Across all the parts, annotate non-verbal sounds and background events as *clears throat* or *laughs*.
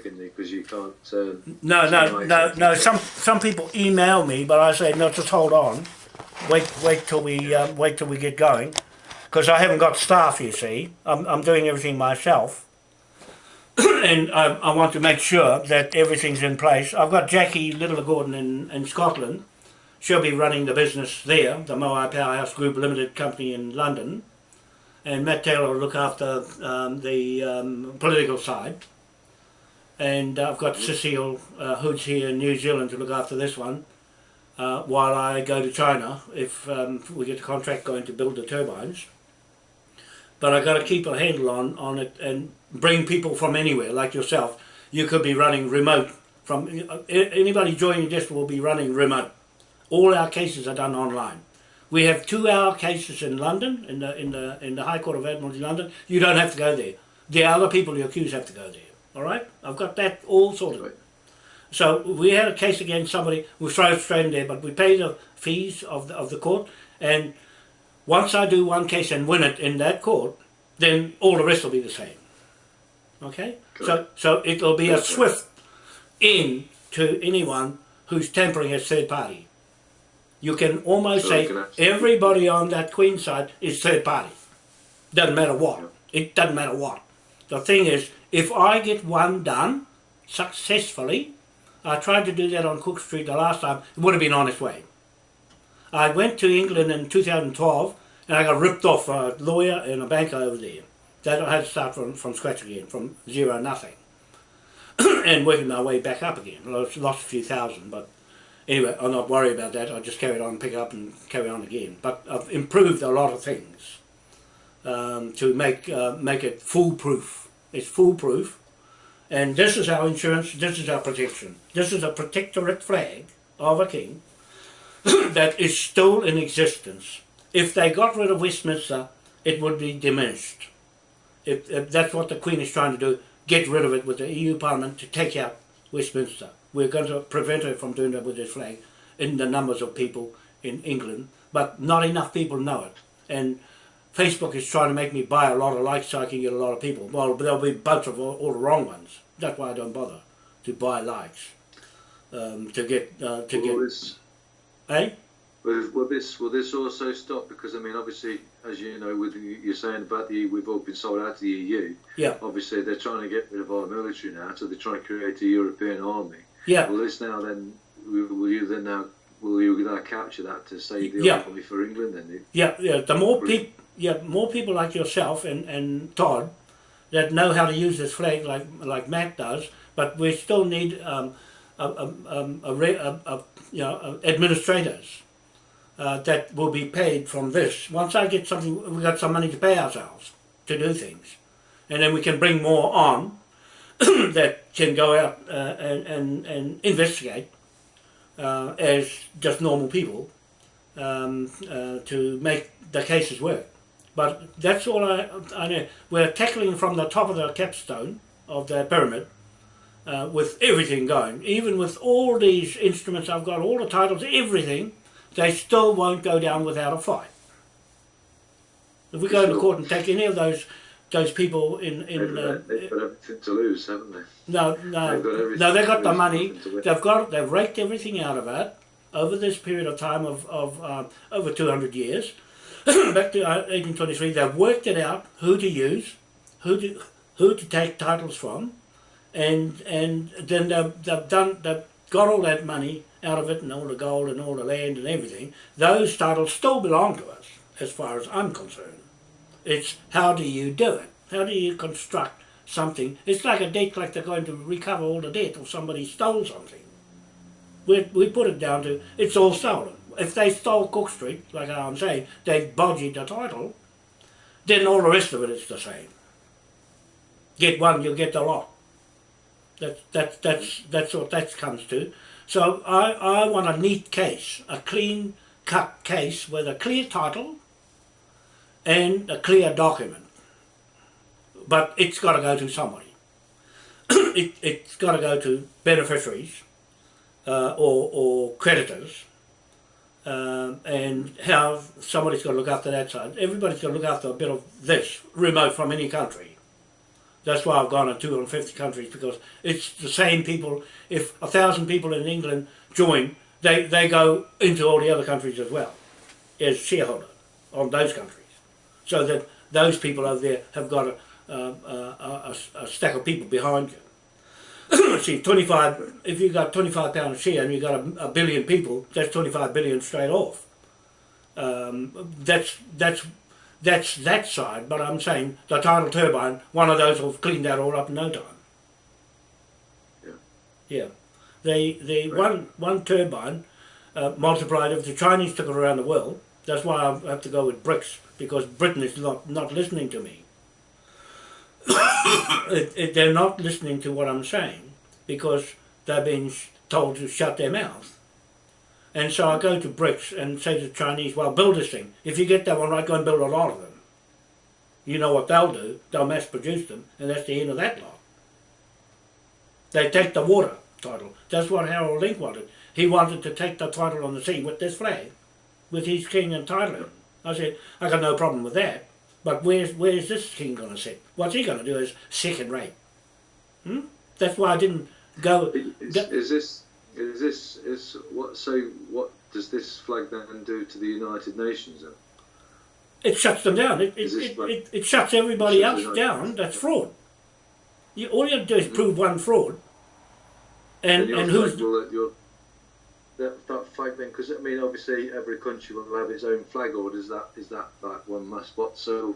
because you can't. Um, No, no, no, no. Some some people email me, but I say no. Just hold on. Wait, wait till we um, wait till we get going, because I haven't got staff. You see, I'm I'm doing everything myself, *coughs* and I, I want to make sure that everything's in place. I've got Jackie Little Gordon in in Scotland. She'll be running the business there, the Moai Powerhouse Group Limited Company in London, and Matt Taylor will look after um, the um, political side and I've got Cecile uh, here in New Zealand to look after this one uh, while I go to China if um, we get the contract going to build the turbines. But I've got to keep a handle on, on it and bring people from anywhere like yourself. You could be running remote from anybody joining this will be running remote. All our cases are done online. We have two-hour cases in London, in the in the in the High Court of Admiralty, London. You don't have to go there. The other people you accuse have to go there. All right, I've got that all sorted. Right. So we had a case against somebody. We throw it straight in there, but we pay the fees of the of the court. And once I do one case and win it in that court, then all the rest will be the same. Okay. Good. So so it'll be a Perfect. swift in to anyone who's tampering as third party. You can almost So say can everybody on that Queen side is third party. Doesn't matter what. It doesn't matter what. The thing is, if I get one done successfully, I tried to do that on Cook Street the last time, it would have been on its way. I went to England in 2012 and I got ripped off a lawyer and a banker over there. That I had to start from, from scratch again, from zero nothing. *coughs* and working my way back up again. Lost, lost a few thousand, but anyway, I'm not worried about that. I just carried on, pick it up and carry on again. But I've improved a lot of things um, to make uh, make it foolproof. It's foolproof, and this is our insurance. This is our protection. This is a protectorate flag of a king *coughs* that is still in existence. If they got rid of Westminster, it would be diminished. If, if that's what the Queen is trying to do, get rid of it with the EU Parliament to take out Westminster. We're going to prevent her from doing that with this flag in the numbers of people in England, but not enough people know it. And Facebook is trying to make me buy a lot of likes so I can get a lot of people. Well, there'll be a bunch of all, all the wrong ones. That's why I don't bother to buy likes. Um, to get, uh, to will get, this, eh? will, will this will this also stop? Because I mean, obviously, as you know, with you- you're saying about the we've all been sold out to the EU. Yeah. Obviously, they're trying to get rid of our military now, so they're trying to create a European army. Yeah. Will this now then? Will, will you then now? Will you now capture that to save the Yeah. army for England? Then Yeah, yeah. The more people, yeah, more people like yourself and, and Todd that know how to use this flag like like Matt does, but we still need um, a, a, um, a, a, you know administrators uh, that will be paid from this. Once I get something, we got some money to pay ourselves to do things, and then we can bring more on *clears throat* that can go out uh, and, and and investigate uh, as just normal people um, uh, to make the cases work. But that's all I, I know. We're tackling from the top of the capstone of the pyramid uh, with everything going. Even with all these instruments I've got, all the titles, everything, they still won't go down without a fight. If we go to court and take any of those those people in they've, in uh, they've got everything to lose, haven't they? no, no, They've no. They got the money. nothing to win. They've got. They've raked everything out of it over this period of time of of uh, over two hundred years. *coughs* Back to uh, eighteen twenty three. They've worked it out who to use, who to who to take titles from, and and then they've, they've done. They've got all that money out of it and all the gold and all the land and everything. Those titles still belong to us, as far as I'm concerned. It's how do you do it? How do you construct something? It's like a debt collector going to recover all the debt or somebody stole something. We, we put it down to it's all stolen. If they stole Cook Street, like I'm saying, they bodged the title, then all the rest of it is the same. Get one, you get the lot. That's that's that's that's what that comes to. So I, I want a neat case, a clean cut case with a clear title and a clear document. But it's got to go to somebody. *coughs* it, it's got to go to beneficiaries uh, or, or creditors. Um, and how somebody's got to look after that side. Everybody's got to look after a bit of this, remote from any country. That's why I've gone to 250 countries because it's the same people. If a thousand people in England join, they, they go into all the other countries as well as shareholder on those countries. So that those people over there have got a, a, a, a, a stack of people behind you. *clears throat* See, 25, if you've got 25 pound share and you've got a, a billion people, that's 25 billion straight off. Um, that's, that's, that's that side, but I'm saying the tidal turbine, one of those will clean that all up in no time. Yeah. Yeah. The, the Right. one, one turbine uh, multiplied, if the Chinese took it around the world, that's why I have to go with BRICS, because Britain is not, not listening to me. *coughs* it, it, they're not listening to what I'm saying because they've been told to shut their mouth. And so I go to BRICS and say to the Chinese, well, build this thing. If you get that one right, go and build a lot of them. You know what they'll do? They'll mass produce them, and that's the end of that lot. They take the water title. That's what Harold Link wanted. He wanted to take the title on the sea with this flag, with his king and title. I said, I got no problem with that. But where's where's this king going to sit? What's he going to do as second rate? Hmm? That's why I didn't go. Is, is this is this is what so what does this flag then do to the United Nations then? It shuts them down. It, it, Is it, it, it shuts everybody Shuts else down. That's fraud. You, all you have to do is prove one fraud. And, and flag who's will, that, that flag then because I mean obviously every country will have its own flag or does that is that that one must what so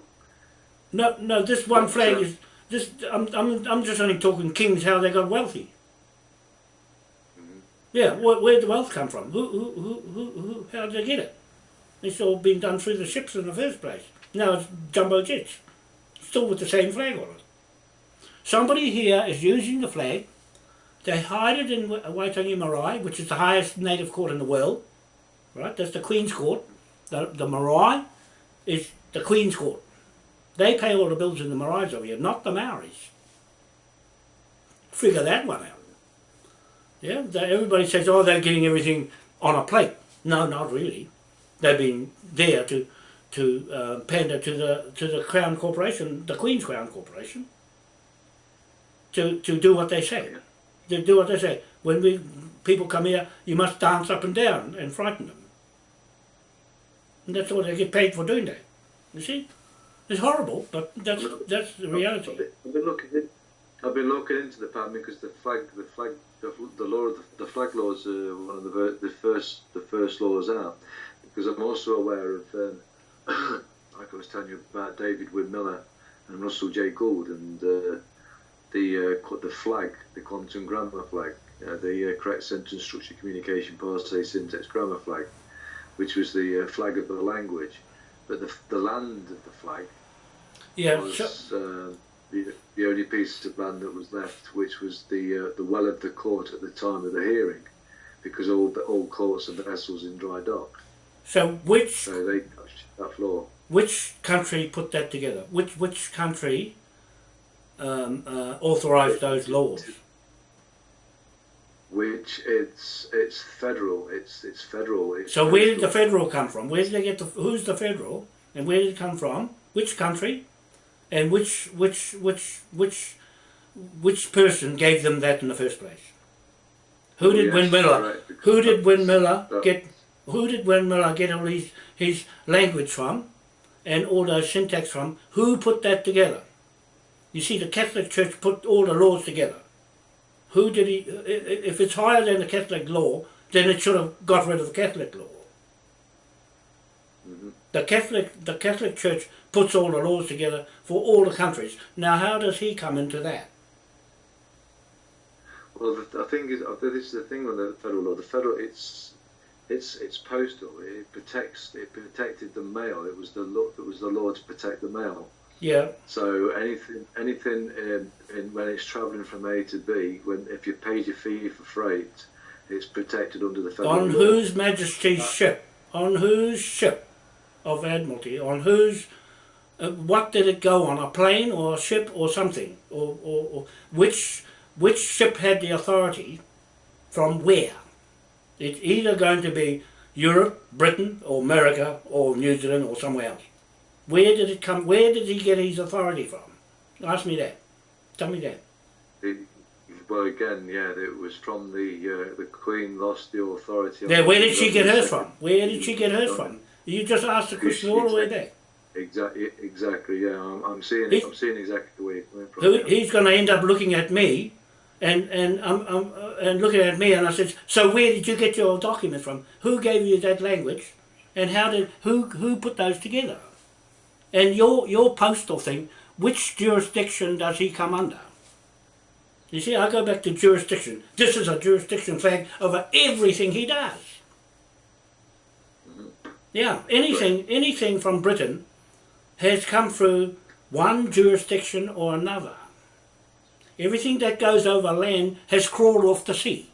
no no this one flag uh, is this I'm, I'm, I'm just only talking kings how they got wealthy. Mhm. Yeah, where, where'd the wealth come from? Who, who, who, who, who, how did they get it? It's all been done through the ships in the first place. Now it's jumbo jets, still with the same flag on it. Somebody here is using the flag. They hide it in Wa- Waitangi Marae, which is the highest native court in the world. Right, that's the Queen's Court. The, the Marae is the Queen's Court. They pay all the bills in the Maraes over here, not the Maoris. Figure that one out. Yeah, everybody says, oh, they're getting everything on a plate. No, not really. They've been there to to uh, pander to the to the Crown Corporation, the Queen's Crown Corporation, to to do what they say. To do what they say. When we people come here, you must dance up and down and frighten them. And that's all they get paid for doing that. You see, it's horrible, but that's that's the I've reality. been, I've been looking in, I've been looking into the pattern because the flag the flag the, the law the, the flag laws are one of the the first the first laws out because I'm also aware of um, *coughs* like I was telling you about David Wynn Miller and Russell J. Gould and uh, the uh, the flag the quantum grammar flag uh, the uh, correct sentence structure communication parse syntax grammar flag which was the uh, flag of the language but the, the land of the flag Yeah, was so, uh, the, the only piece of land that was left, which was the uh, the well of the court at the time of the hearing, because all the all courts and vessels in dry dock, so which so they touched that floor. Which country put that together? Which which country um, uh, authorised those laws? Which it's it's federal, it's it's federal. It's So where did the federal. come from? Where did they get the? Who's the federal? And where did it come from? Which country? And which which which which which person gave them that in the first place? Who did oh, Yes, Wynn Miller? correct, because Who did Wynn Miller that- get? Who did Wynn Miller get all his his language from, and all those syntax from? Who put that together? You see, the Catholic Church put all the laws together. Who did he? i- i- If it's higher than the Catholic law, then it should have got rid of the Catholic law. Mhm. The Catholic the Catholic Church puts all the laws together for all the countries. Now, how does he come into that? Well, the, thing is, uh, this is the thing on the federal law. The federal, it's it's it's postal. It protects. It protected the mail. It was the law. It was the law to protect the mail. Yeah, So anything, anything in, in when it's travelling from A to B, when if you paid your fee for freight, it's protected under the federal on law. whose Majesty's ship? On whose ship of Admiralty? On whose? Uh, what did it go on? A plane or a ship or something? Or, or, or which which ship had the authority? From where? It's either going to be Europe, Britain, or America, or New Zealand, or somewhere else. Where did it come? Where did he get his authority from? Ask me that. Tell me that. It, well, again, yeah, it was from the uh, the Queen lost the authority. Now, where did she get her from? Where did she get her from? You just asked the question all the way there. Exactly, exactly. Yeah, I'm, I'm seeing. He- I'm seeing exactly where you're coming from. Who, he's going to end up looking at me and and um, um, uh, and looking at me and I said, so where did you get your documents from? Who gave you that language, and how did who who put those together? And your your postal thing, which jurisdiction does he come under? You see, I go back to jurisdiction. This is a jurisdiction flag over everything he does. Yeah, anything anything from Britain has come through one jurisdiction or another. Everything that goes over land has crawled off the sea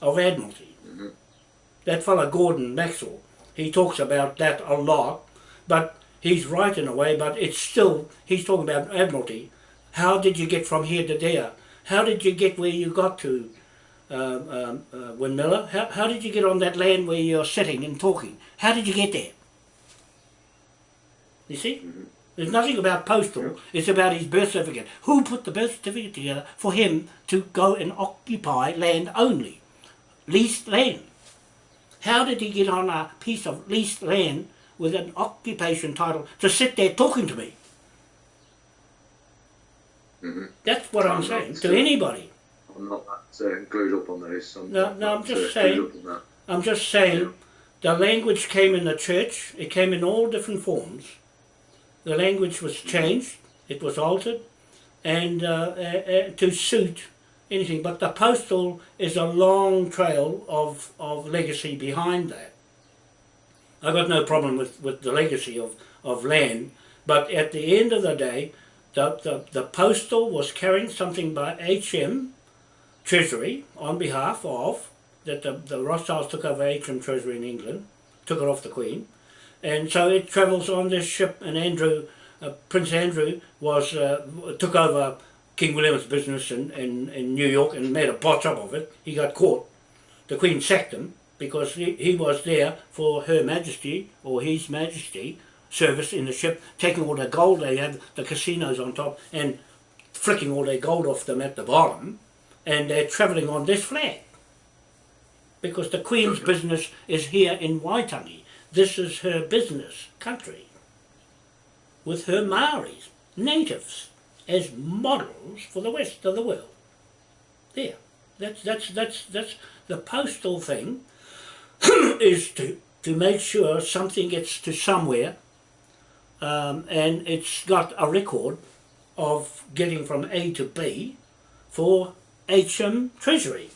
of Admiralty. Mm-hmm. That fellow Gordon Maxwell, he talks about that a lot, but he's right in a way, but it's still, he's talking about Admiralty. How did you get from here to there? How did you get where you got to, um, um, uh, Wynn Miller? How, how did you get on that land where you're sitting and talking? How did you get there? You see? There's nothing about postal, it's about his birth certificate. Who put the birth certificate together for him to go and occupy land only? Leased land. How did he get on a piece of leased land with an occupation title to sit there talking to me? Mhm. That's what I'm I'm saying to anybody. I'm not that uh, glued up on those. I'm No, no, I'm just saying- glued up on that. I'm just saying the language came in the church, it came in all different forms. The language was changed, it was altered, and uh, uh, uh, to suit anything. But the postal is a long trail of, of legacy behind that. I got no problem with, with the legacy of, of land, but at the end of the day, the, the, the postal was carrying something by HM Treasury on behalf of that the, the Rothschilds took over HM Treasury in England, took it off the Queen, and so it travels on this ship. And Andrew, uh, Prince Andrew, was uh, took over King William's business in, in, in New York and made a botch up of it. He got caught. The Queen sacked him because he, he was there for Her Majesty or His Majesty service in the ship, taking all the gold they had, the casinos on top, and flicking all their gold off them at the bottom, and they're travelling on this flag because the Queen's business is here in Waitangi. This is her business country with her Maoris, natives, as models for the rest of the world. There. That's that's that's that's the postal thing *clears throat* is to to make sure something gets to somewhere um, and it's got a record of getting from A to B for HM Treasury.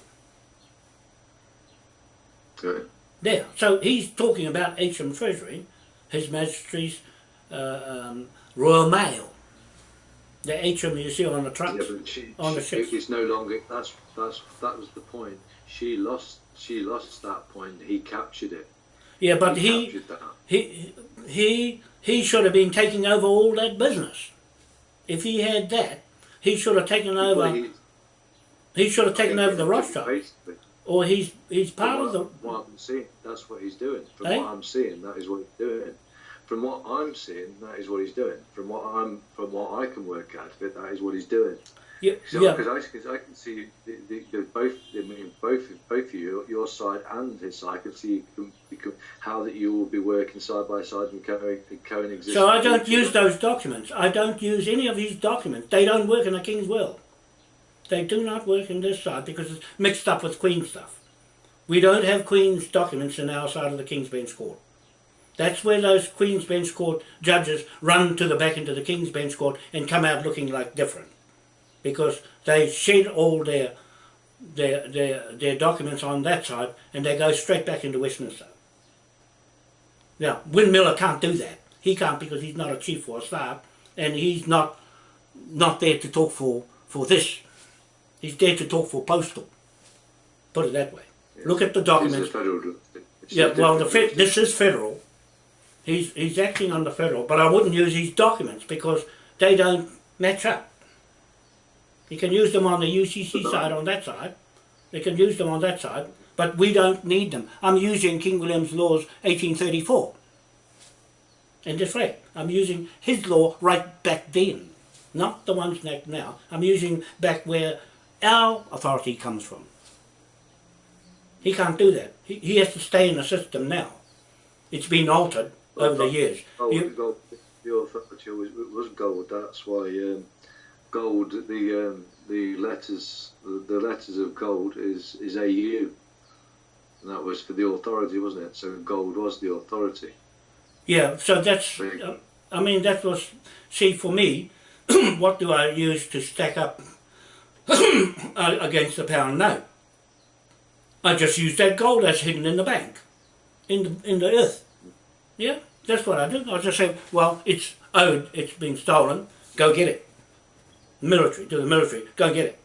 Good. There. So he's talking about HM Treasury, His Majesty's uh, um, Royal Mail. The HM you see on the trucks. Yeah, on the she- ships. it's no longer. That's that's that was the point. She lost. She lost that point. He captured it. Yeah, but he, that. he he he should have been taking over all that business. If he had that, he should have taken over. he- He should have taken over the basically- Rothschild, or he's he's part of the. what I'm seeing, that's what he's doing. From Eh? what I'm seeing, that is what he's doing. From what I'm seeing, that is what he's doing. From what I'm, from what I can work out of it, that is what he's doing. Yeah, So, yeah. because I, can- I can see the, the, the, both, I mean, both, both of you, your side and his side, I can see you can, you can, how that you will be working side by side and co- coexist. So I don't use those documents. I don't use any of his documents. They don't work in the King's will. They do not work in this side because it's mixed up with Queen stuff. We don't have Queen's documents in our side of the King's Bench Court. That's where those Queen's Bench Court judges run to the back into the King's Bench Court and come out looking like different. Because they shed all their their their their documents on that side and they go straight back into Westminster. Now, Wynn Miller can't do that. He can't because he's not a chief or a staff, and he's not not there to talk for for this. He's there to talk for postal. Put it that way. Look at the documents. federal- Yeah, well, the this is federal. He's he's acting on the federal, but I wouldn't use his documents because they don't match up. You can use them on the UCC side on that side. They can use them on that side, but we don't need them. I'm using King William's laws 1834. In this way, I'm using his law right back then. not the ones that now. I'm using back where our authority comes from. He can't do that. He, he has to stay in the system now. It's been altered over the years. Gold, You- the authority was, was gold. That's why um, gold. The um, the letters the, letters of gold is is AU. And that was for the authority, wasn't it? So gold was the authority. Yeah, so that's, uh, I mean, that was, see, for me, *clears throat* what do I use to stack up *clears throat* against the pound note? I just use that gold that's hidden in the bank, in the, in the earth. Yeah, that's what I do. I just say, well, it's owed, it's been stolen, go get it. Military, to the military, go and get it.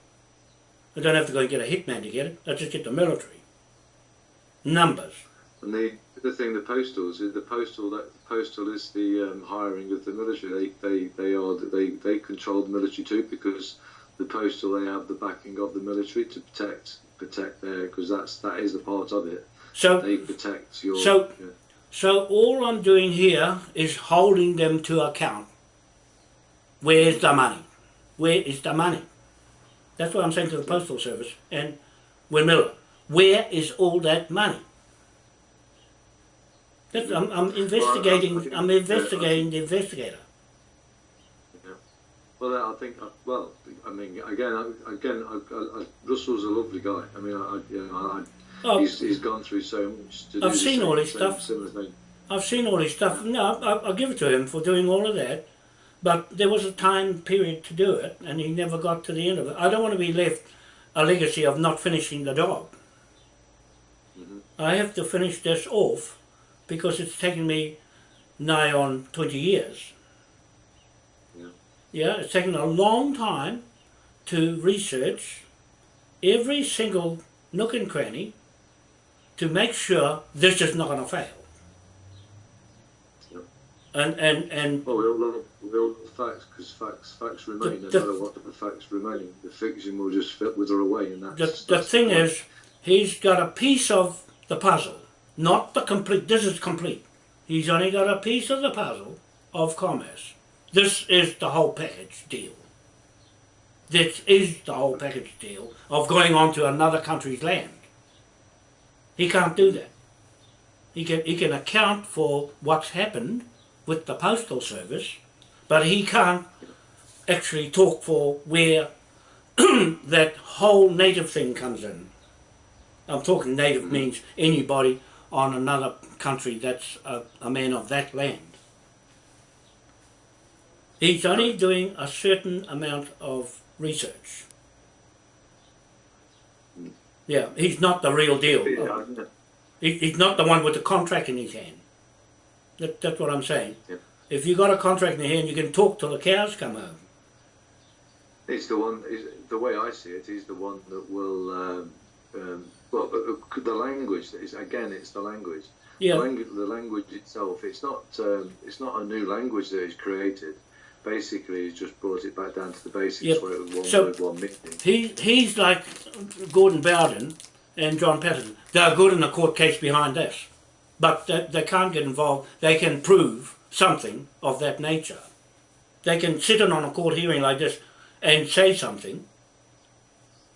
I don't have to go and get a hitman to get it, I just get the military. Numbers. And the the thing, the postals, the postal that the postal is the um, hiring of the military. They they they are they they control the military too because the postal they have the backing of the military to protect protect their because that's that is a part of it. So They protect your. So- yeah. So all I'm doing here is holding them to account. Where's the money? Where is the money? That's what I'm saying to the Postal Service and Wynn Miller. Where is all that money? That's, I'm, I'm investigating. I'm investigating the investigator. Well, I think, uh, well, I mean, again, again, I, I, I, Russell's a lovely guy. I mean, I, I, you know, I, Oh, he's, he's gone through so much to do I've seen same- all his same- stuff. I've seen all his stuff. No, I, I'll give it to him for doing all of that. But there was a time period to do it, and he never got to the end of it. I don't want to be left a legacy of not finishing the job. Mhm. I have to finish this off because it's taken me nigh on 20 years. Yeah. Yeah, it's taken a long time to research every single nook and cranny to make sure this is not going to fail. Yeah. And, and, and Well, we all love, we all love facts because facts facts remain. The- no the- matter what the facts remain, the fiction will just fit wither away, and the, that's the that's thing is, he's got a piece of the puzzle, not the complete. This is complete. He's only got a piece of the puzzle of commerce. This is the whole package deal. This is the whole package deal of going on to another country's land. He can't do that. He can, he can account for what's happened with the postal service, but he can't actually talk for where *clears throat* that whole native thing comes in. I'm talking native mm. means anybody on another country that's a, a man of that land. He's only doing a certain amount of research. Yeah, he's not the real deal. Yeah, I know. He, he's not the one with the contract in his hand. That, that's what I'm saying. If you got a contract in your hand, you can talk till the cows come home. It's the one. Is the way I see it is the one that will. Um, um, well, the language is again. It's the language. Yeah, The, language, the language itself. It's not. Um, it's not a new language that is created. Basically, he's just brought it back down to the basics Yep. where it was one So- word, one meaning. he he's like Gordon Bowden and John Patterson. They're good in a court case behind this, but they, they can't get involved. They can prove something of that nature. They can sit in on a court hearing like this and say something,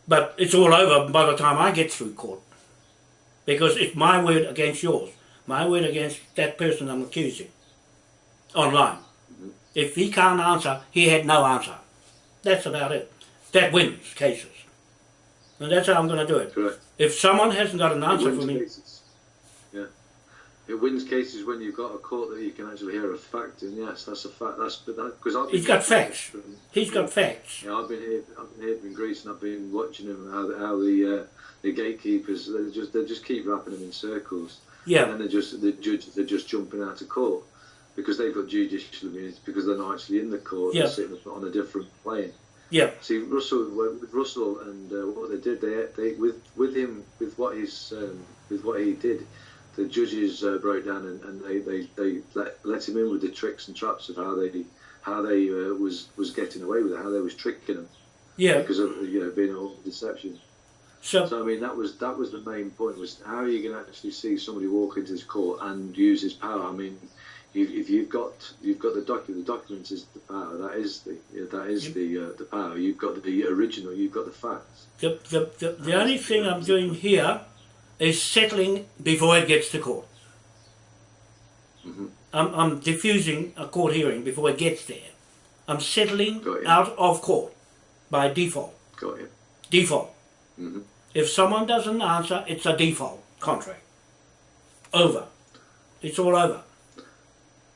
but it's all over by the time I get through court, because it's my word against yours, my word against that person I'm accusing, online. If he can't answer, he had no answer. That's about it. That wins cases. And that's how I'm going to do it. Correct. If someone hasn't got an answer for me, cases. It wins cases when you've got a court that you can actually hear a fact in. Yes, that's a fact. That's because I've He's got facts. from- he's got facts. Yeah, I've been here. I've been here in Greece, and I've been watching him how, the- how the uh, the gatekeepers they just they just keep wrapping them in circles, and Yeah, then they just the judges they're just jumping out of court because they've got judicial immunity because they're not actually in the court. Yeah. They're sitting on a different plane. yeah, See, Russell with Russell and uh, what they did, they, they with with him with what he's um, with what he did, the judges uh, broke down and, and they, they, they let, let him in with the tricks and traps of how they how they uh, was was getting away with it, how they was tricking him yeah. because of you know being all deception. So, So I mean that was that was the main point was how are you going to actually see somebody walk into this court and use his power? I mean, if, if you've got you've got the document, the documents is the power. That is the yeah, that is Yep. the uh, the power. You've got the original. You've got the facts. The, the, the, the only thing I'm doing here is settling before it gets to court. Mhm. I'm, I'm diffusing a court hearing before it gets there. I'm settling out of court by default. Default. Mhm. If someone doesn't answer, it's a default contract. Over. It's all over.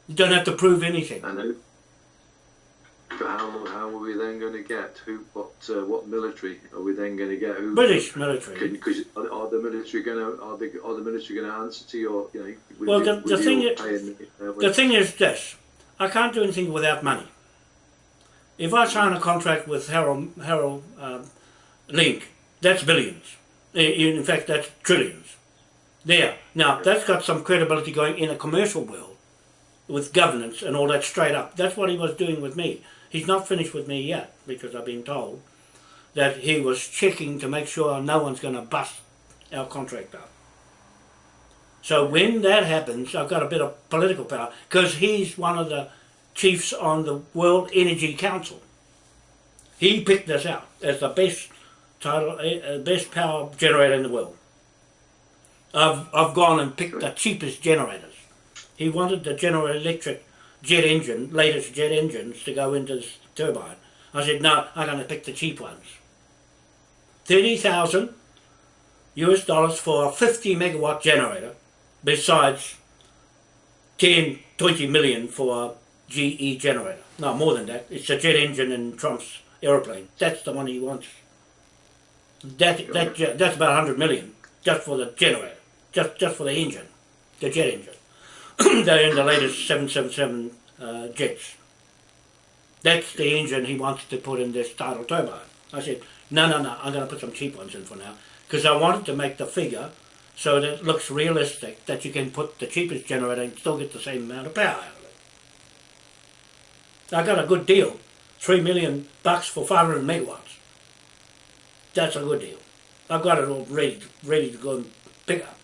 You don't have to prove anything. And who? But how how are we then going to get who? What uh, what military are we then going to get? Who? British military. Because are, are the military going to are the are the military going to answer to your you know? Well, the- with the thing is- paying, uh, The thing is this, I can't do anything without money. If I sign a contract with Harold, Harold um, Link, that's billions. In fact, that's trillions. There. Now, that's got some credibility going in a commercial world with governance and all that straight up. That's what he was doing with me. He's not finished with me yet because I've been told that he was checking to make sure no one's going to bust our contract up. So when that happens, I've got a bit of political power because he's one of the chiefs on the World Energy Council. He picked this out as the best title, uh, best power generator in the world. I've I've gone and picked the cheapest generators. He wanted the General Electric jet engine, latest jet engines, to go into this turbine. I said no, I'm going to pick the cheap ones. Thirty thousand US dollars for a 50 megawatt generator besides 10, 20 million for a GE generator. No, more than that. It's a jet engine in Trump's aeroplane. That's the one he wants. That, that, that's about 100 million just for the generator, just, just for the engine, the jet engine. *coughs* They're in the latest 777 uh, jets. That's the engine he wants to put in this tidal turbine. I said, no, no, no, I'm going to put some cheap ones in for now. Because I wanted to make the figure so that it looks realistic that you can put the cheapest generator and still get the same amount of power out of it. I got a good deal, three million bucks for 500 megawatts. That's a good deal. I've got it all ready, ready to go and pick up.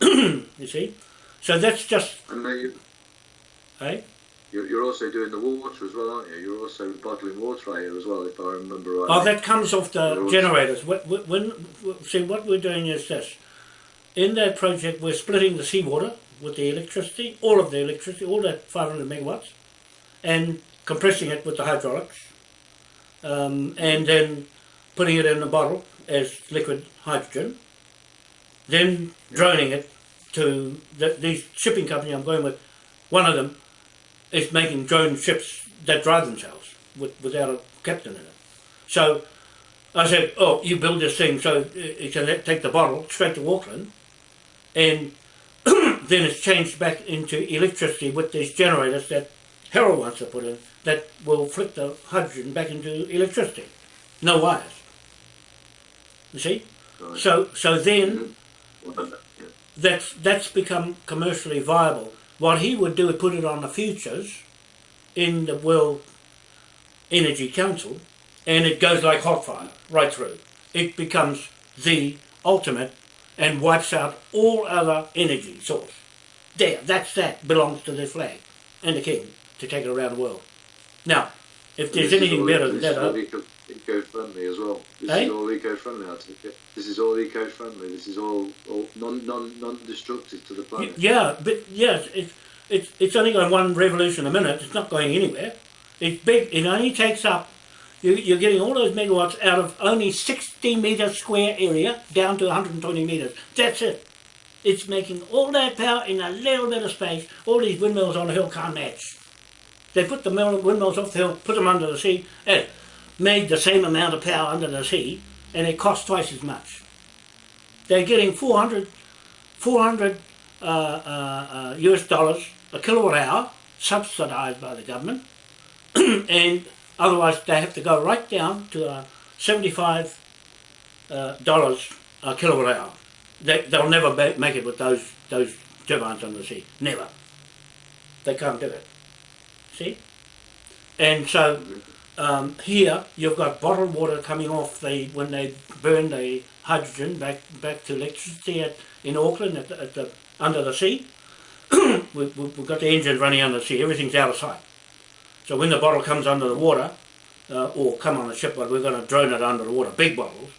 *coughs* you see, so that's just, And then you, eh? you're, you're also doing the water as well, aren't you? You're also bottling water here as well, if I remember right. Oh, that comes off the generators. When, when- see, what we're doing is this. In that project, we're splitting the seawater with the electricity, all of the electricity, all that 500 megawatts, and compressing it with the hydraulics, um, and then putting it in a bottle as liquid hydrogen, then droning it to the, these shipping company I'm going with. One of them is making drone ships that drive themselves with, without a captain in it. So I said, oh, you build this thing so you can let, take the bottle straight to Auckland and *clears throat* then it's changed back into electricity with these generators that Harold wants to put in that will flip the hydrogen back into electricity. No wires. You see? So so then mm-hmm. yeah. That's that's become commercially viable. What he would do is put it on the futures in the World Energy Council, and it goes like hot fire right through. It becomes the ultimate and wipes out all other energy source. There, that's that belongs to the flag and the king to take it around the world. Now, if there's anything better than that, all I- eco, eco-friendly as well. This Eh? is all eco-friendly. I take it. This is all eco-friendly. This is all, all non, non, non-destructive to the planet. Yeah, but yes, it's it's it's only going one revolution a minute. It's not going anywhere. It's big. It only takes up. You, you're getting all those megawatts out of only 60 meter square area down to 120 meters. That's it. It's making all that power in a little bit of space. All these windmills on the hill can't match. They put the mill- windmills off the hill, put them under the sea, and made the same amount of power under the sea, and it costs twice as much. They're getting 400, 400 uh, uh, uh, US dollars a kilowatt hour, subsidised by the government, *clears throat* and otherwise they have to go right down to uh, 75 uh, dollars a kilowatt hour. They, they'll never make it with those those turbines under the sea. Never. They can't do it. See? And so um, here you've got bottled water coming off the when they burn the hydrogen back back to electricity at, in Auckland at the, at the under the sea. *clears throat* we've, we've got the engine running under the sea, everything's out of sight. So when the bottle comes under the water, uh, or come on a ship, but we're going to drone it under the water, big bottles,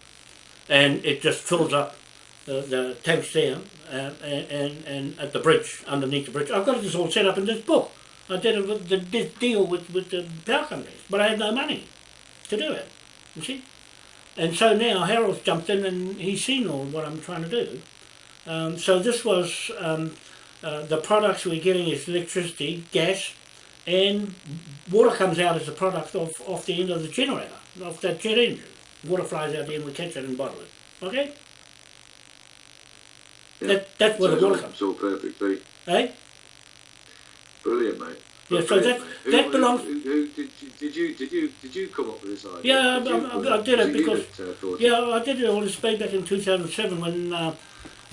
and it just fills up the, the tanks there uh, and, and, and at the bridge, underneath the bridge. I've got this all set up in this book. I did it with the, this deal with, with the power companies, but I had no money to do it, you see. And so now Harold's jumped in and he's seen all what I'm trying to do. Um, so this was, um, uh, the products we're getting is electricity, gas, and water comes out as a product of, off the end of the generator, of that jet engine. Water flies out the end, we catch it and bottle it. Okay? Yeah. That, that's where So the water comes. It's all perfectly Eh? Brilliant, mate. Yeah, so that- Who- that belongs- Who, who, did, you, did you did you did you come up with this idea? Yeah, Did I- I- I did it because- that, uh, Yeah, I did it all this way back in 2007 when uh,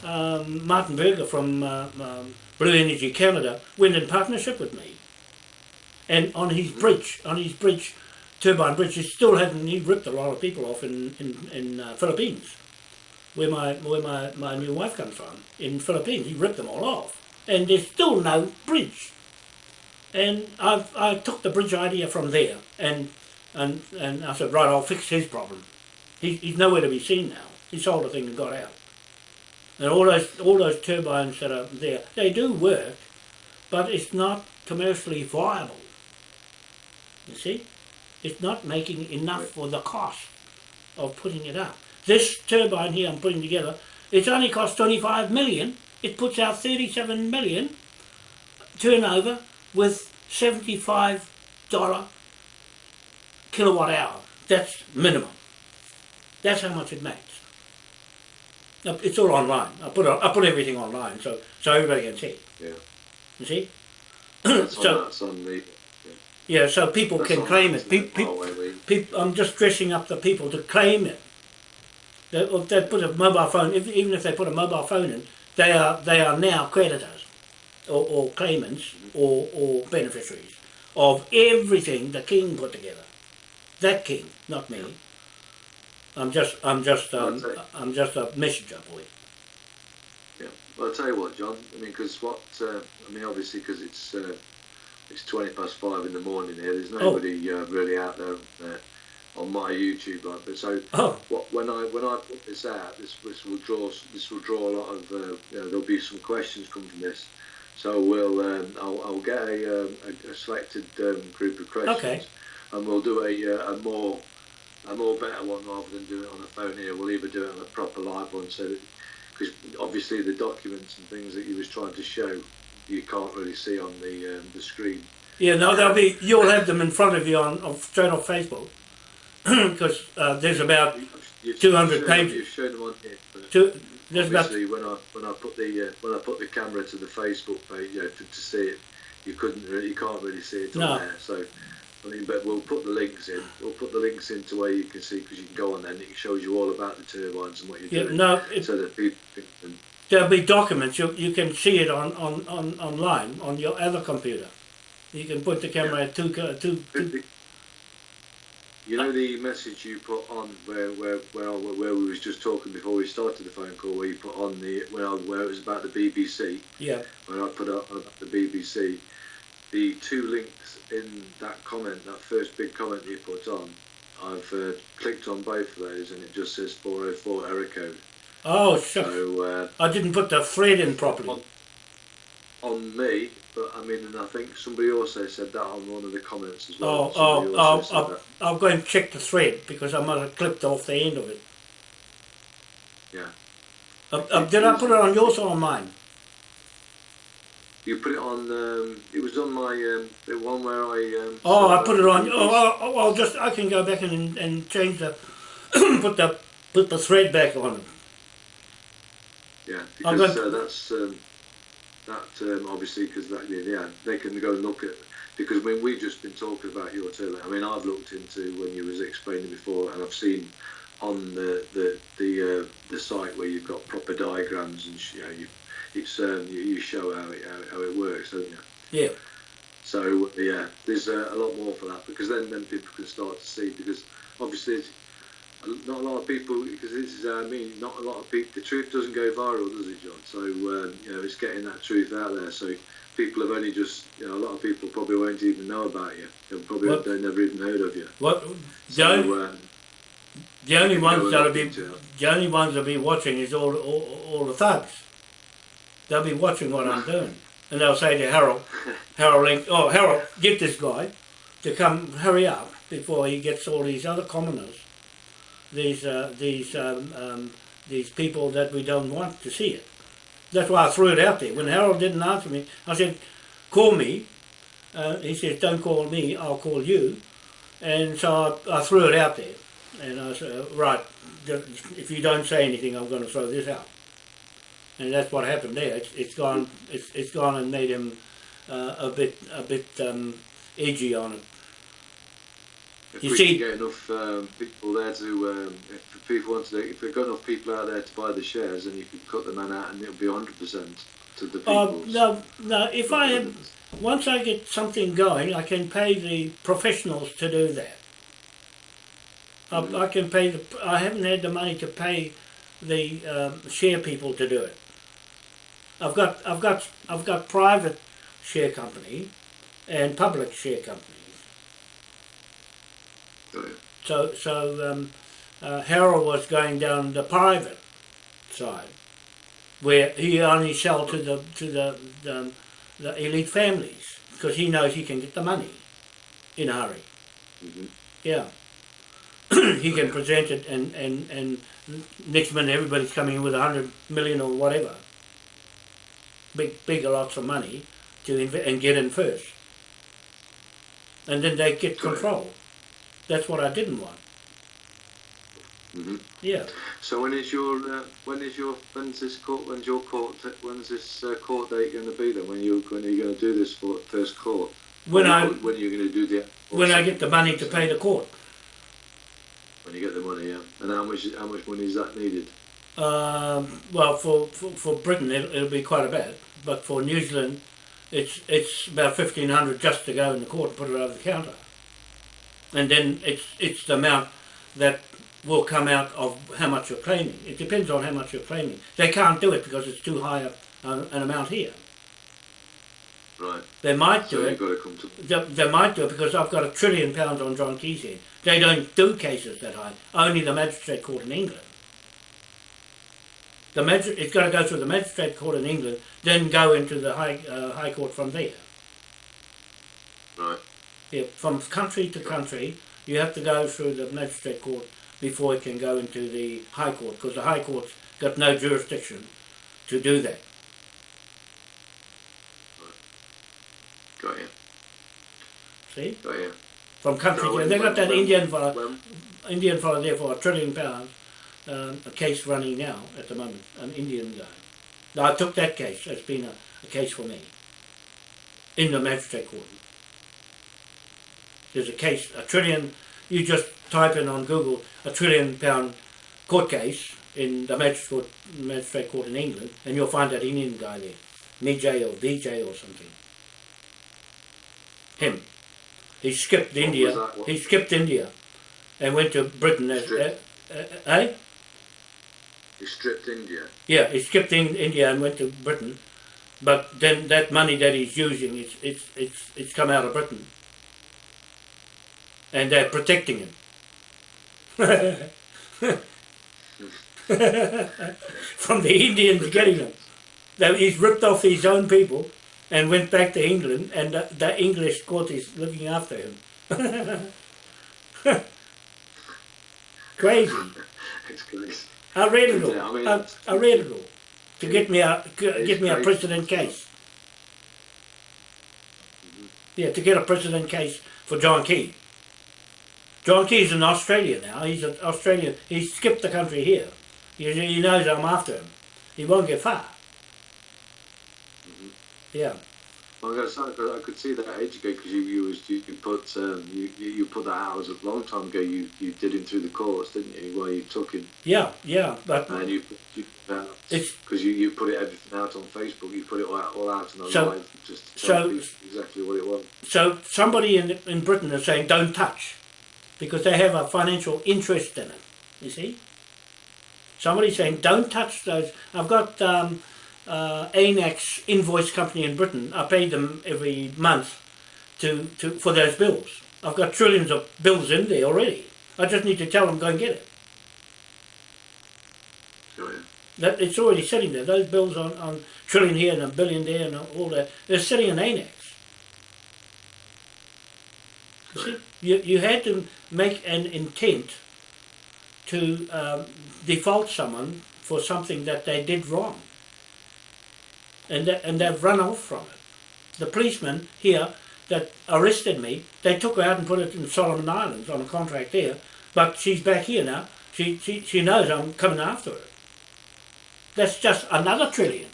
um, Martin Burger from uh, um, Blue Energy Canada went in partnership with me. And on his bridge, on his bridge, turbine bridge, he still hadn't, he ripped a lot of people off in, in, in uh, Philippines, where my, where my, my new wife comes from, in Philippines. He ripped them all off. And there's still no bridge. And I, I took the bridge idea from there and, and, and I said, right, I'll fix his problem. He, he's nowhere to be seen now. He sold the thing and got out. And all those all those turbines that are there, they do work, but it's not commercially viable. You see, it's not making enough for the cost of putting it up. This turbine here I'm putting together, it's only cost 25 million. It puts out 37 million turnover with 75 dollar kilowatt hour. That's minimum. That's how much it makes. It's all online. I put I put everything online so so everybody can see. Yeah. You see? That's on, So- on the. Yeah, so people That's can claim it. Pe- pe- peop I'm just dressing up the people to claim it. They, if they put a mobile phone, if, even if they put a mobile phone in, they are they are now creditors, or, or claimants, or, or beneficiaries of everything the king put together. That king, not me. I'm just I'm just um. I'm just a messenger boy. Yeah. Well, I'll tell you what, John. I mean, because what? Uh, I mean, obviously, because it's uh, it's twenty past five in the morning here. There's nobody uh, really out there uh, on my YouTube, like. But so, Oh, what, when I when I put this out, this this will draw this will draw a lot of. Uh, you know, there'll be some questions come from this. So we'll um, I'll, I'll get a, um, a, a selected um, group of questions, Okay. and we'll do a, uh, a more a more better one rather than do it on a phone here. We'll either do it on a proper live one, so because obviously the documents and things that you was trying to show, you can't really see on the um, the screen. yeah. No, they'll be. You'll have them in front of you on, on straight off Facebook, *clears throat* because uh, there's about You've 200 shown, pages. You've shown them on here. Two. There's obviously, when I when I put the uh, when I put the camera to the Facebook page, you know, to, to see it, you couldn't really, you can't really see it on No. there. So. I mean, but we'll put the links in. We'll put the links into where you can see because you can go on there and it shows you all about the turbines and what you're yeah. doing. No, it, so that people can, There'll be documents. You, you can see it on, on, on online on your other computer. You can put the camera at two, two, two You know the message you put on where where where, where we was just talking before we started the phone call, where you put on the where where it was about the BBC, yeah. when I put up the BBC, the two links in that comment, that first big comment you put on, I've uh, clicked on both of those and it just says 404 error code. Oh, shucks. So uh, I didn't put the thread in properly. On, me, but I mean, and I think somebody also said that on one of the comments as Oh, well. Somebody oh, oh, I'll, go and check the thread because I might have clipped off the end of it. Yeah. Uh, uh, did I put it on yours or on mine? You put it on. Um, it was on my um, the one where I. Um, Oh, I put it on. Oh, oh, oh, I'll just I can go back and and change the *clears throat* put the put the thread back on. Yeah, I'm because uh, that's um, that um, obviously because that yeah, they can go and look at because when we've just been talking about your turbine. I mean I've looked into when you was explaining before and I've seen on the the the, uh, the site where you've got proper diagrams and you know you it's um, you, you show how it how, how it works, don't you? Yeah. So yeah, there's uh, a lot more for that because then then people can start to see because obviously, it's, not a lot of people because this is how I mean. Not a lot of people. The truth doesn't go viral, does it, John? So um, you know, it's getting that truth out there. So people have only just, you know, a lot of people probably won't even know about you. They'll probably What- they've never even heard of you. What the, So, only, um, the only ones that'll be into it. the only ones that'll be watching is all all, all the thugs. They'll be watching what I'm doing, and they'll say to Harold, *laughs* Harold, Link, oh Harold, get this guy to come hurry up before he gets all these other commoners, these uh, these um, um, these people that we don't want to see it. That's why I threw it out there. When Harold didn't answer me, I said, call me. Uh, he says, don't call me, I'll call you. And so I, I threw it out there. And I said, right, if you don't say anything, I'm going to throw this out. And that's what happened there. It's, it's gone. It's, it's gone and made him uh, a bit a bit um, edgy on it. If You we see- can get enough um, people there to, um, if people want to, if we've got enough people out there to buy the shares, then you could cut the man out, and it'll be 100% to the people. Uh, no, no. If I have, once I get something going, I can pay the professionals to do that. I, I can pay the. I haven't had the money to pay the um, share people to do it. I've got I've got I've got private share company and public share So so um, uh, Harold was going down the private side, where he only sell to the to the the, the elite families because he knows he can get the money in a hurry. Mhm. Yeah, *clears throat* he can present it and and and next minute everybody's coming in with a hundred million or whatever. Big big lots of money to inv- and get in first, and then they get control. That's what I didn't want. Mhm. Yeah. So when is your uh, when is your when's this court when's your court when's this uh, court date going to be then when you when are you going to do this for first court When I when are you going to do the when I get the money to pay the court. when you get the money yeah and how much how much money is that needed Um, well, for, for, for Britain it'll, it'll be quite a bit, but for New Zealand, it's it's about fifteen hundred just to go in the court and put it over the counter, and then it's it's the amount that will come out of how much you're claiming. It depends on how much you're claiming. They can't do it because it's too high a, an an amount here. right They might so do you've it. got to come to They, they might do it because I've got a trillion pounds on John Key's head. They don't do cases that high. Only the magistrate court in England. The magis- it's got to go through the magistrate court in England, then go into the high uh, high court from there. right Yeah, from country to country, you have to go through the magistrate court before it can go into the high court because the high court's got no jurisdiction to do that. got you See, got you from country So to they got that when- Indian fellow. when, Indian fellow there for a trillion pounds, um, a case running now at the moment, an Indian guy. Now I took that case, that's been a, a case for me, in the magistrate court. There's a case, a trillion, you just type in on Google, a trillion pound court case in the magistrate court, magistrate court in England, and you'll find that Indian guy there, Mijay or Vijay or something. Him. He skipped What India. was that? What- He skipped India, and went to Britain as, uh, Stripped. uh, you stripped India Yeah, he skipped in India and went to Britain, but then that money that he's using, it's it's it's it's come out of Britain, and they're protecting him. *laughs* From the Indians getting him, he's ripped off his own people and went back to England, and the, the English court is looking after him. *laughs* Crazy. it's crazy I read it all. Yeah, I mean, I, I read it all to get me a get me a precedent case. Mm-hmm. Yeah, to get a precedent case for John Key. John Key's in Australia now. He's an Australian. He skipped the country here. He, he knows I'm after him. He won't get far. Yeah. Well, gonna I could see that age ago because you, you was you, you put um, you, you put that out as a long time ago. You you did him through the courts, didn't you? Where you took him Yeah, yeah, but and you you because you, you put it everything out on Facebook. You put it all out, all out on the So- live just so- exactly what it was. so somebody in in Britain is saying don't touch, because they have a financial interest in it. You see? Somebody's saying, don't touch those. I've got um, uh, ANAX invoice company in Britain. I pay them every month to, to for those bills. I've got trillions of bills in there already. I just need to tell them go and get it. That it's already sitting there. Those bills on, on trillion here and a billion there and all that. They're sitting in ANAX. You you, had to make an intent to um, default someone for something that they did wrong. And, that, and they've run off from it. The policeman here that arrested me, they took her out and put it in Solomon Islands on a contract there, but she's back here now. She, she, she knows I'm coming after her. That's just another trillion.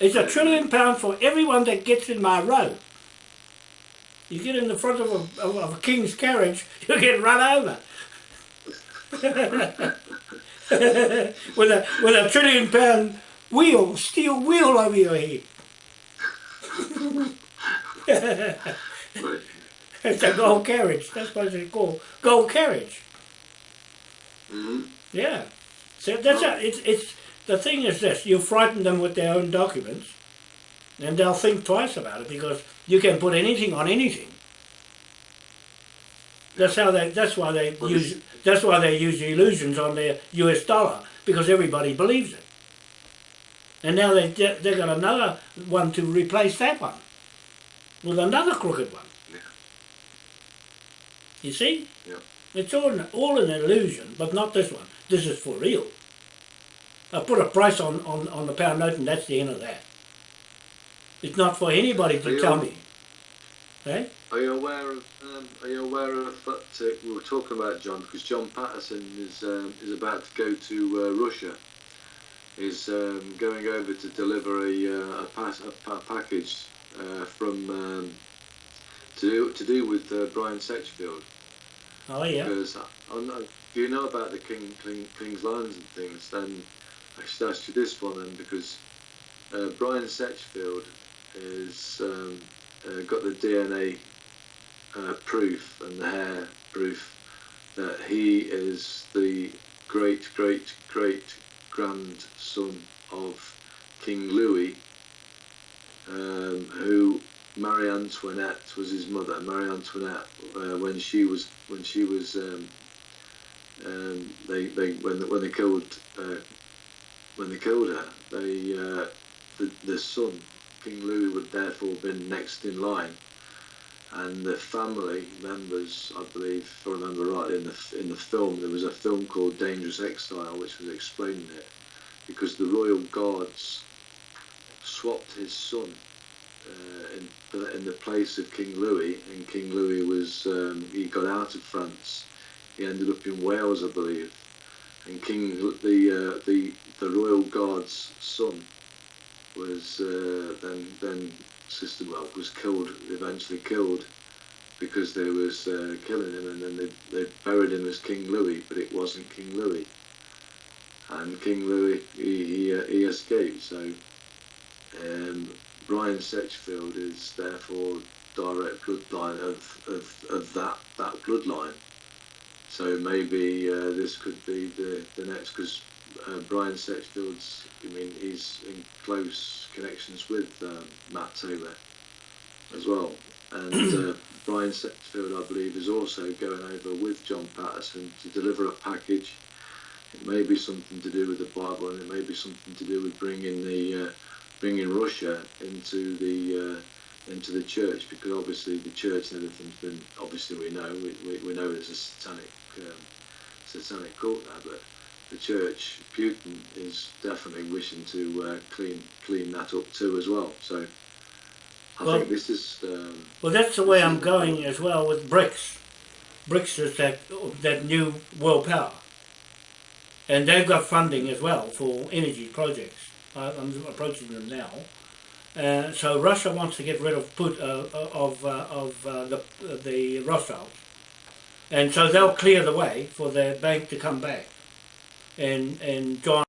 It's a trillion pounds for everyone that gets in my road. You get in the front of a, of a king's carriage, *laughs* you get run over. *laughs* with a with a trillion pound wheel, steel wheel over your head. *laughs* it's a gold carriage. That's what it's called. Gold carriage. Mm-hmm. Yeah. So that's a, it's it's the thing is this: you frighten them with their own documents, and they'll think twice about it because you can put anything on anything. That's how they. That's why they use. That's why they use the illusions on their U.S. dollar because everybody believes it. And now they they got another one to replace that one with another crooked one. Yeah. You see? Yeah. It's all an, all an illusion, but not this one. This is for real. I put a price on, on, on the pound note and that's the end of that. It's not for anybody to tell me. Eh? Are you aware of? Um, are you aware of that? Uh, we were talking about John because John Patterson is um, is about to go to uh, Russia. Is um, going over to deliver a uh, a, pass, a, pa- package uh, from um, to do to do with uh, Brian Setchfield. Oh yeah. Because I, I do you know about the King, King King's lines and things? Then I ask you this one then because uh, Brian Setchfield has um, uh, got the DNA uh, proof and the hair proof that he is the great great great grandson of King Louis, um, who Marie Antoinette was his mother. Marie Antoinette, uh, when she was when she was um, um, they they when when they killed uh, when they killed her, they uh, the the son King Louis would therefore have been next in line, and the family members, I believe, if I remember right, in the in the film there was a film called Dangerous Exile, which was explaining it, because the royal guards swapped his son uh, in in the place of King Louis, and King Louis was um, he got out of France. He ended up in Wales, I believe, and King the uh, the the royal guard's son was uh, then then sister well was killed eventually killed because they was uh, killing him, and then they they buried him as King Louis, but it wasn't King Louis. And King Louis he he, uh, he escaped, so. Um, Brian Setchfield is therefore direct bloodline of, of, of that that bloodline. So maybe uh, this could be the, the next because uh, Brian Setchfield's I mean he's in close connections with um, Matt Taylor as well, and uh, *clears throat* Brian Setchfield I believe is also going over with John Patterson to deliver a package. It may be something to do with the Bible, and it may be something to do with bringing the uh, bringing Russia into the uh, into the church because obviously the church and everything's been obviously we know we, we, we know it's a satanic um, satanic cult now but the church Putin is definitely wishing to uh, clean clean that up too as well so I Well- think this is um, Well, that's the way I'm going as well with BRICS. BRICS is that that new world power, and they've got funding as well for energy projects. I, I'm approaching them now. Uh, so Russia wants to get rid of put uh, of uh, of uh, the the Rothschilds, and so they'll clear the way for their bank to come back, and and John.